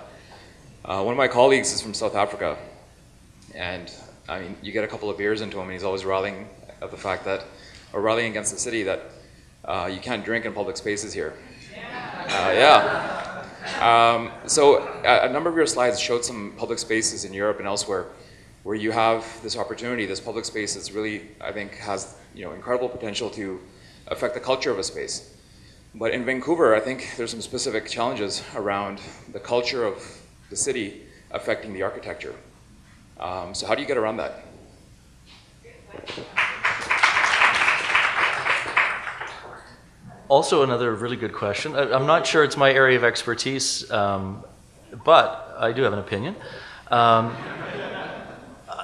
Speaker 7: Uh, one of my colleagues is from South Africa, and I mean, you get a couple of beers into him, and he's always rallying at the fact that, or rallying against the city that uh, you can't drink in public spaces here. Uh, yeah. Um, so a, a, number of your slides showed some public spaces in Europe and elsewhere where you have this opportunity, this public space that's really, I think, has you know incredible potential to affect the culture of a space. But in Vancouver, I think there's some specific challenges around the culture of the city affecting the architecture. Um, so how do you get around that?
Speaker 1: Also, another really good question. I, am not sure it's my area of expertise, um, but I do have an opinion. Um,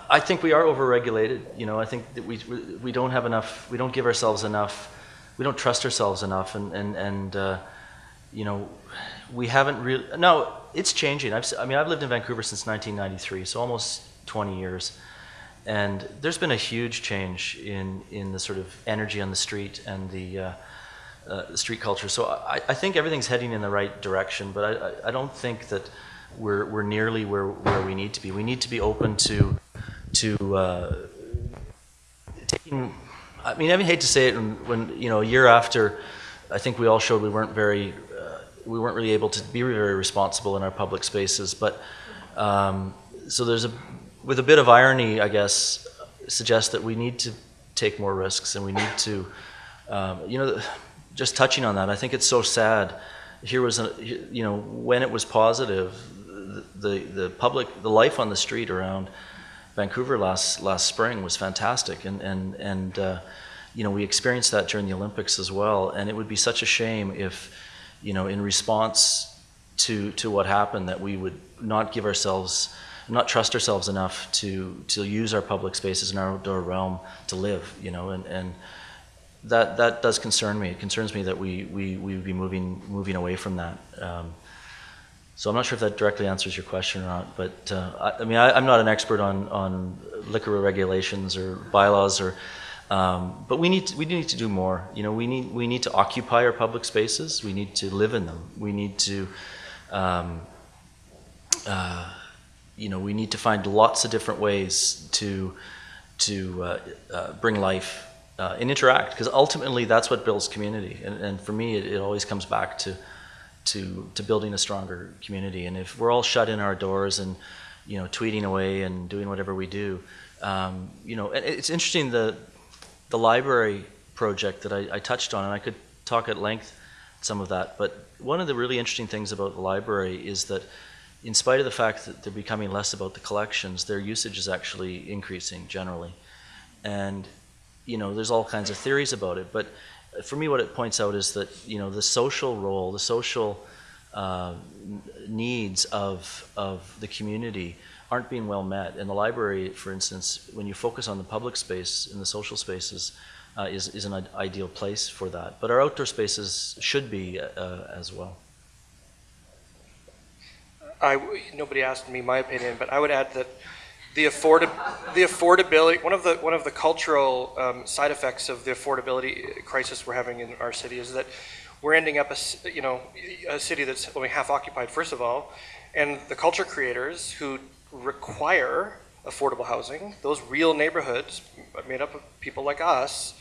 Speaker 1: I think we are overregulated. You know, I think that we, we don't have enough, we don't give ourselves enough, we don't trust ourselves enough, and, and, and uh, you know, we haven't really, no, it's changing. I've, I mean, I've lived in Vancouver since 1993, so almost 20 years. And there's been a huge change in, in the sort of energy on the street and the, uh, uh, street culture. So I, I, think everything's heading in the right direction, but I, I, don't think that we're, we're nearly where, where we need to be. We need to be open to, to uh, taking, I mean, I hate to say it when, when, you know, a year after, I think we all showed we weren't very, uh, we weren't really able to be very responsible in our public spaces, but um, so there's a, with a bit of irony, I guess, suggests that we need to take more risks and we need to, um, you know, just touching on that, I think it's so sad. Here was, a, you know, when it was positive, the, the public, the life on the street around Vancouver last last spring was fantastic, and and and uh, you know we experienced that during the Olympics as well. And it would be such a shame if, you know, in response to to what happened, that we would not give ourselves, not trust ourselves enough to to use our public spaces in our outdoor realm to live. You know, and and that that does concern me. It concerns me that we we we would be moving moving away from that. Um, so I'm not sure if that directly answers your question or not. But uh, I, I, mean, I, am not an expert on on liquor regulations or bylaws or. Um, but we need to, we need to do more. You know, we need we need to occupy our public spaces. We need to live in them. We need to. Um, uh, you know, we need to find lots of different ways to to uh, uh bring life uh, and interact because ultimately that's what builds community. And, and for me, it, it, always comes back to, to, to building a stronger community. And if we're all shut in our doors and, you know, tweeting away and doing whatever we do, um, you know, it's interesting the, the library project that I, I touched on, and I could talk at length some of that. But one of the really interesting things about the library is that in spite of the fact that they're becoming less about the collections, their usage is actually increasing generally. And you know, there's all kinds of theories about it, but for me, what it points out is that you know the social role, the social uh, needs of of the community aren't being well met. And the library, for instance, when you focus on the public space and the social spaces, uh, is is an ideal place for that. But our outdoor spaces should be uh, as well.
Speaker 2: I, nobody asked me my opinion, but I would add that the afford, the affordability, one of the, one of the cultural um, side effects of the affordability crisis we're having in our city is that we're ending up, a, you know, a city that's only half occupied, first of all, and the culture creators who require affordable housing, those real neighborhoods made up of people like us,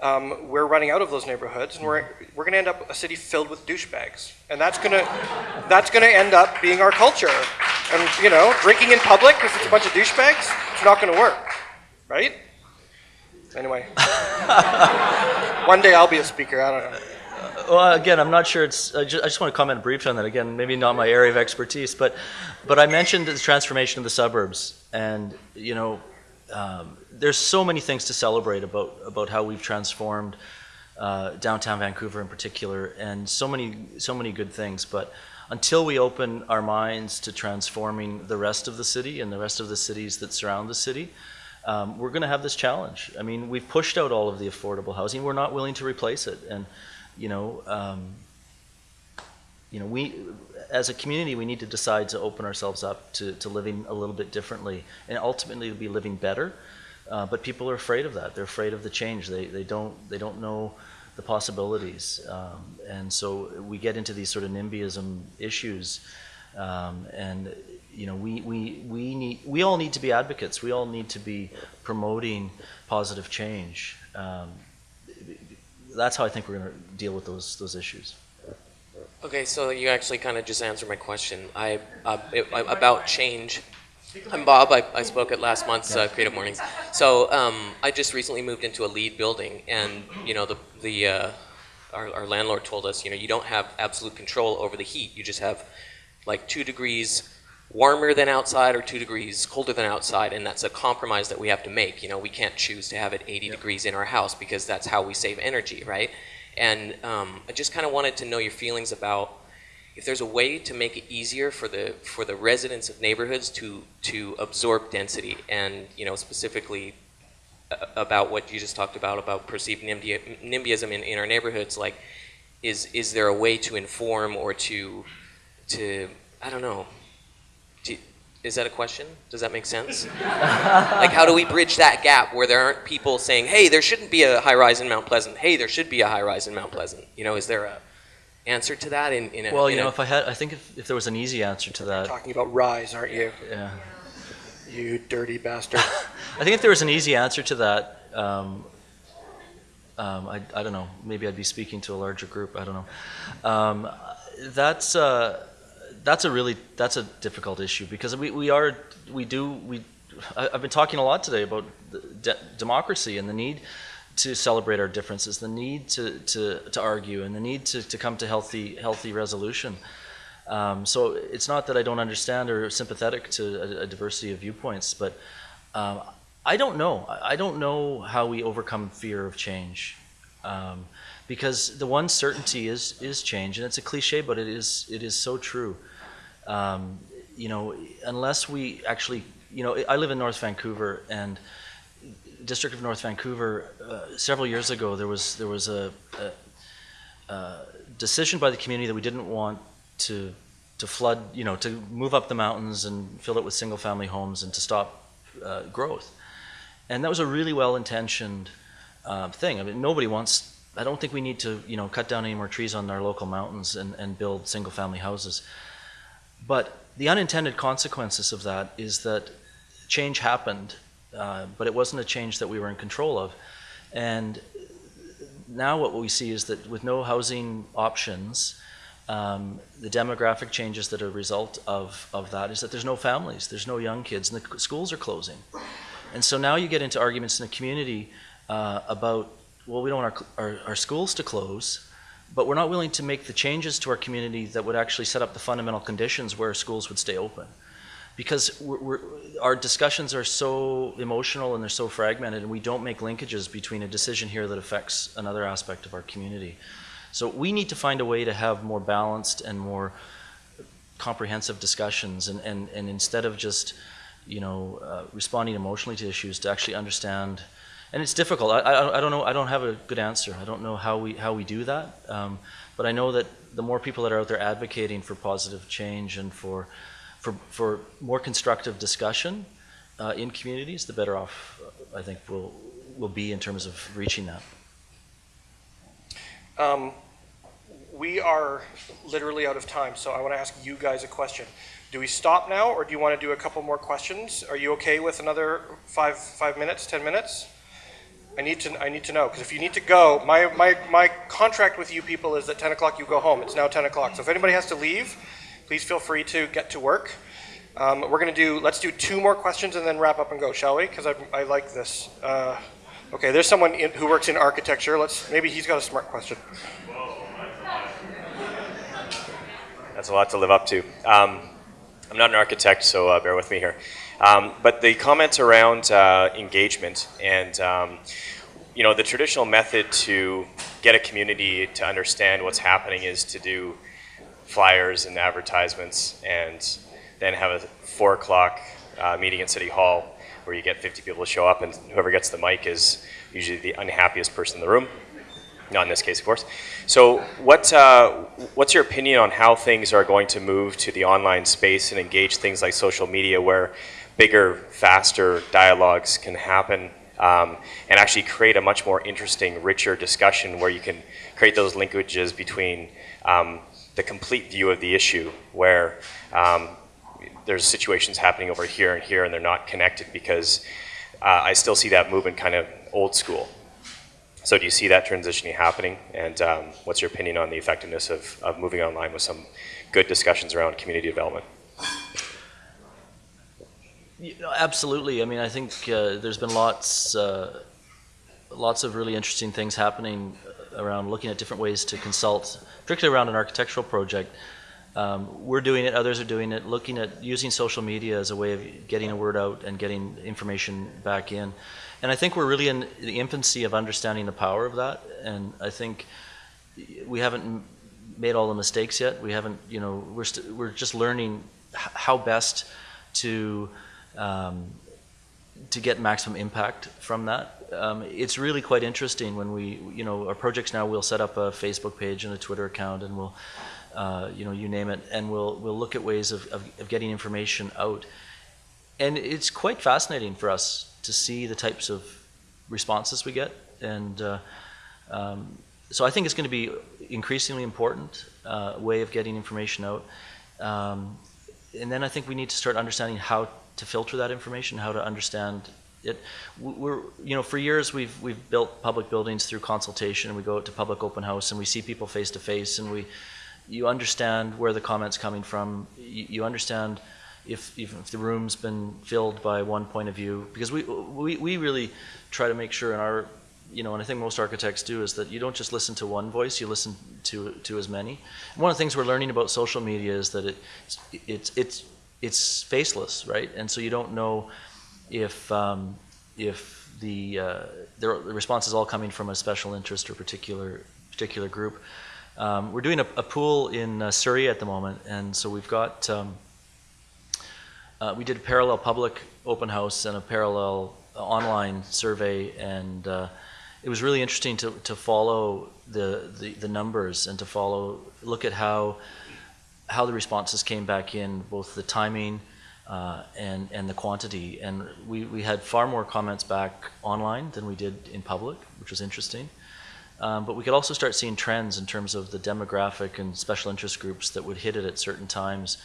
Speaker 2: um, we're running out of those neighborhoods, and we're we're going to end up a city filled with douchebags, and that's gonna that's gonna end up being our culture. And you know, drinking in public if it's a bunch of douchebags, it's not going to work, right? Anyway, one day I'll be a speaker. I don't know.
Speaker 1: Well, again, I'm not sure it's, I just, I just want to comment briefly on that. Again, maybe not my area of expertise, but, but I mentioned the transformation of the suburbs. And, you know, um, there's so many things to celebrate about, about how we've transformed uh, downtown Vancouver in particular, and so many, so many good things. But until we open our minds to transforming the rest of the city and the rest of the cities that surround the city, um, we're going to have this challenge. I mean, we've pushed out all of the affordable housing. We're not willing to replace it. And, you know, um, you know, we, as a community, we need to decide to open ourselves up to, to living a little bit differently and ultimately to be living better. Uh, but people are afraid of that. They're afraid of the change. They, they don't, they don't know the possibilities. Um, and so we get into these sort of NIMBYism issues. Um, and, you know, we, we, we need, we all need to be advocates. We all need to be promoting positive change. Um, that's how I think we're going to deal with those, those issues.
Speaker 8: Okay, so you actually kind of just answered my question. I uh, it, about change. I'm Bob. I, I spoke at last month's uh, Creative Mornings. So um, I just recently moved into a LEED building, and you know the the uh, our, our landlord told us, you know, you don't have absolute control over the heat. You just have like two degrees warmer than outside or two degrees colder than outside, and that's a compromise that we have to make. You know, we can't choose to have it 80 degrees in our house because that's how we save energy, right? And um, I just kind of wanted to know your feelings about if there's a way to make it easier for the for the residents of neighborhoods to to absorb density, and you know specifically uh, about what you just talked about about perceived NIMBY, NIMBYism in, in our neighborhoods. Like, is is there a way to inform or to to I don't know. Do, is that a question? Does that make sense? like, how do we bridge that gap where there aren't people saying, "Hey, there shouldn't be a high rise in Mount Pleasant. Hey, there should be a high rise in Mount Pleasant." You know, is there a answer to that in, in a
Speaker 1: Well,
Speaker 8: in
Speaker 1: you know,
Speaker 8: a-
Speaker 1: if I had, I think if, if there was an easy answer to that,
Speaker 2: Talking about rise, aren't you?
Speaker 1: yeah.
Speaker 2: You dirty bastard.
Speaker 1: I think if there was an easy answer to that, um, um, I, I don't know, maybe I'd be speaking to a larger group. I don't know. Um, that's uh, that's a really that's a difficult issue because we, we are we do we I, I've been talking a lot today about de- democracy and the need to celebrate our differences, the need to, to, to argue, and the need to, to come to healthy healthy resolution. Um, so it's not that I don't understand or sympathetic to a, a diversity of viewpoints, but um, I don't know. I I don't know how we overcome fear of change, um, because the one certainty is is change, and it's a cliche, but it is it is so true. Um, you know, unless we actually, you know, I live in North Vancouver, and District of North Vancouver, uh, several years ago, there was there was a, a, a decision by the community that we didn't want to to flood, you know, to move up the mountains and fill it with single-family homes and to stop uh, growth. And that was a really well-intentioned uh, thing. I mean, nobody wants. I don't think we need to, you know, cut down any more trees on our local mountains and, and build single-family houses. But the unintended consequences of that is that change happened, uh, but it wasn't a change that we were in control of. And now what we see is that with no housing options, um, the demographic changes that are a result of, of that is that there's no families, there's no young kids, and the schools are closing. And so now you get into arguments in the community uh, about, well, we don't want our, our, our schools to close, but we're not willing to make the changes to our community that would actually set up the fundamental conditions where schools would stay open. because we're, we're, our discussions are so emotional and they're so fragmented, and we don't make linkages between a decision here that affects another aspect of our community. So we need to find a way to have more balanced and more comprehensive discussions, and, and, and instead of just, you know, uh, responding emotionally to issues, to actually understand. And it's difficult. I, I, I don't know. I don't have a good answer. I don't know how we how we do that. Um, but I know that the more people that are out there advocating for positive change and for for, for more constructive discussion uh, in communities, the better off I think we'll, we'll be in terms of reaching that.
Speaker 2: Um, we are literally out of time, so I want to ask you guys a question. Do we stop now, or do you want to do a couple more questions? Are you okay with another five five minutes, ten minutes? I need to I need to know because if you need to go, my, my my contract with you people is that ten o'clock you go home. It's now ten o'clock, so if anybody has to leave, please feel free to get to work. Um, we're going to do let's do two more questions and then wrap up and go, shall we? Because I, I like this. Uh, okay, there's someone in, who works in architecture. Let's maybe he's got a smart question.
Speaker 9: That's a lot to live up to. Um, I'm not an architect, so uh, bear with me here. Um, but the comments around uh, engagement and um, you know the traditional method to get a community to understand what's happening is to do flyers and advertisements and then have a four o'clock uh, meeting at City Hall where you get 50 people to show up and whoever gets the mic is usually the unhappiest person in the room. Not in this case, of course. So, what uh, what's your opinion on how things are going to move to the online space and engage things like social media, where bigger, faster dialogues can happen, um, and actually create a much more interesting, richer discussion where you can create those linkages between um, the complete view of the issue, where um, there's situations happening over here and here, and they're not connected because uh, I still see that movement kind of old school. So do you see that transitioning happening? And um, what's your opinion on the effectiveness of, of moving online with some good discussions around community development?
Speaker 1: Know, absolutely. I mean, I think uh, there's been lots, uh, lots of really interesting things happening around looking at different ways to consult, particularly around an architectural project. Um, we're doing it, others are doing it, looking at using social media as a way of getting a word out and getting information back in. And I think we're really in the infancy of understanding the power of that. And I think we haven't made all the mistakes yet. We haven't, you know, we're, we we're just learning how best to um, to get maximum impact from that. Um, it's really quite interesting when we, you know, our projects now we'll set up a Facebook page and a Twitter account, and we'll, uh, you know, you name it, and we'll we'll look at ways of, of, of getting information out. And it's quite fascinating for us to see the types of responses we get. And uh, um, so I think it's going to be increasingly important uh, way of getting information out. Um, and then I think we need to start understanding how to filter that information, how to understand it. We're, you know, for years we've we've built public buildings through consultation. And we go out to public open house and we see people face to face, and we, you understand where the comments coming from. You, you understand if, if the room's been filled by one point of view, because we, we, we really try to make sure in our, you know, and I think most architects do, is that you don't just listen to one voice, you listen to, to as many. And one of the things we're learning about social media is that it, it's, it's, it's faceless, right? And so you don't know if, um, if the, uh, the response is all coming from a special interest or particular, particular group. Um, we're doing a, a pool in uh, Surrey at the moment, and so we've got um, uh, we did a parallel public open house and a parallel online survey, and uh, it was really interesting to, to follow the, the, the, numbers and to follow, look at how, how the responses came back in, both the timing uh, and, and the quantity. And we, we had far more comments back online than we did in public, which was interesting. Um, but we could also start seeing trends in terms of the demographic and special interest groups that would hit it at certain times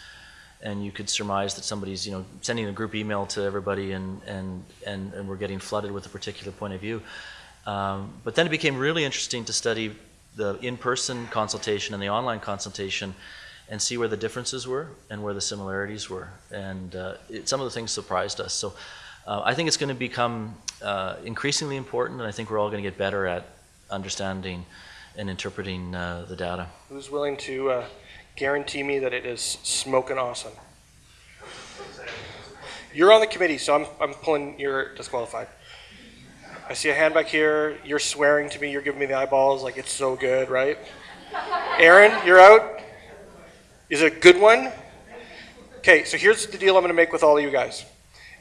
Speaker 1: and you could surmise that somebody's you know sending a group email to everybody and and and, and we're getting flooded with a particular point of view um, but then it became really interesting to study the in-person consultation and the online consultation and see where the differences were and where the similarities were and uh, it, some of the things surprised us so uh, I think it's going to become uh, increasingly important and I think we're all going to get better at understanding and interpreting uh, the data.
Speaker 2: Who's willing to uh, guarantee me that it is smoking awesome. You're on the committee, so I'm, I'm pulling, you're disqualified. I see a hand back here. You're swearing to me. You're giving me the eyeballs like it's so good, right? Aaron, you're out. Is it a good one? Okay, so here's the deal I'm going to make with all of you guys.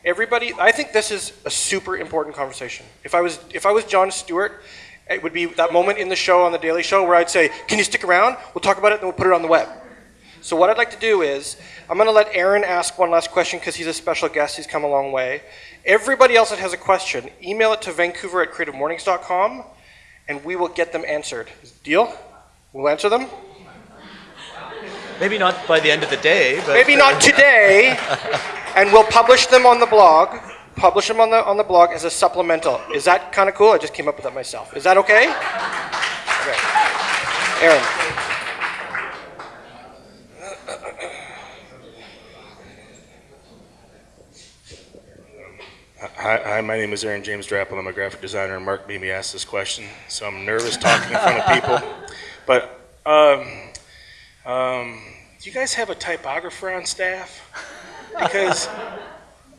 Speaker 2: Everybody, I think this is a super important conversation. If I was if I was Jon Stewart, it would be that moment in the show on the Daily Show where I'd say, "Can you stick around? We'll talk about it, and we'll put it on the web." So what I'd like to do is, I'm going to let Aaron ask one last question because he's a special guest. He's come a long way. Everybody else that has a question, email it to Vancouver at creativemornings.com, and we will get them answered. Deal? We'll answer them.
Speaker 1: Maybe not by the end of the day, but
Speaker 2: Maybe not today, and we'll publish them on the blog. Publish them on the on the blog as a supplemental. Is that kind of cool? I just came up with that myself. Is that okay? Okay. Aaron.
Speaker 10: Hi, hi, my name is Aaron James Draplin. I'm a graphic designer, and Mark made me ask this question, so I'm nervous talking in front of people. But um, um, do you guys have a typographer on staff? Because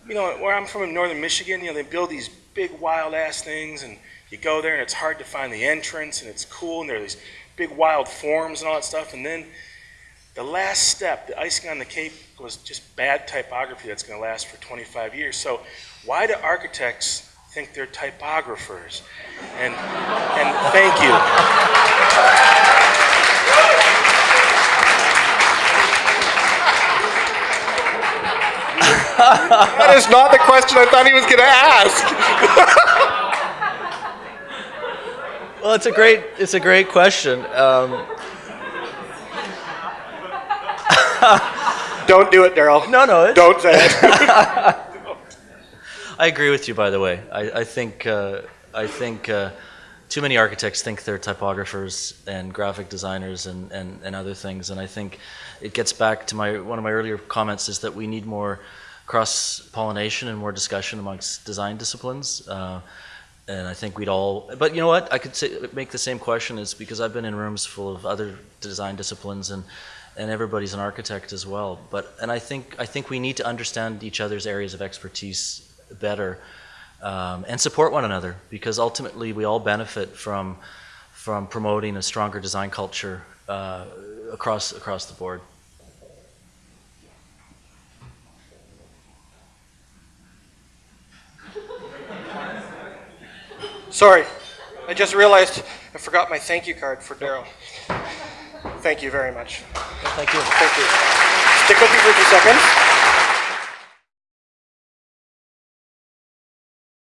Speaker 10: you know where I'm from in northern Michigan, you know they build these big wild ass things, and you go there and it's hard to find the entrance, and it's cool, and there are these big wild forms and all that stuff, and then the last step, the icing on the cake, was just bad typography that's going to last for 25 years. So, why do architects think they're typographers? And and thank you.
Speaker 2: That is not the question I thought he was going to ask.
Speaker 1: well, it's a great it's a great question. Um,
Speaker 2: Don't do it, Darryl.
Speaker 1: no, no, it's,
Speaker 2: Don't say it.
Speaker 1: I agree with you. By the way, I, I think uh, I think uh, too many architects think they're typographers and graphic designers and, and, and other things, and I think it gets back to my one of my earlier comments is that we need more cross pollination and more discussion amongst design disciplines. Uh, and I think we'd all, but you know what? I could say, make the same question is because I've been in rooms full of other design disciplines and and everybody's an architect as well. But and I think I think we need to understand each other's areas of expertise better um, and support one another because ultimately we all benefit from from promoting a stronger design culture uh, across across the board.
Speaker 2: Sorry, I just realized I forgot my thank you card for Darryl. Thank you very much.
Speaker 1: Thank you.
Speaker 2: Thank you. Stick with me for a few seconds.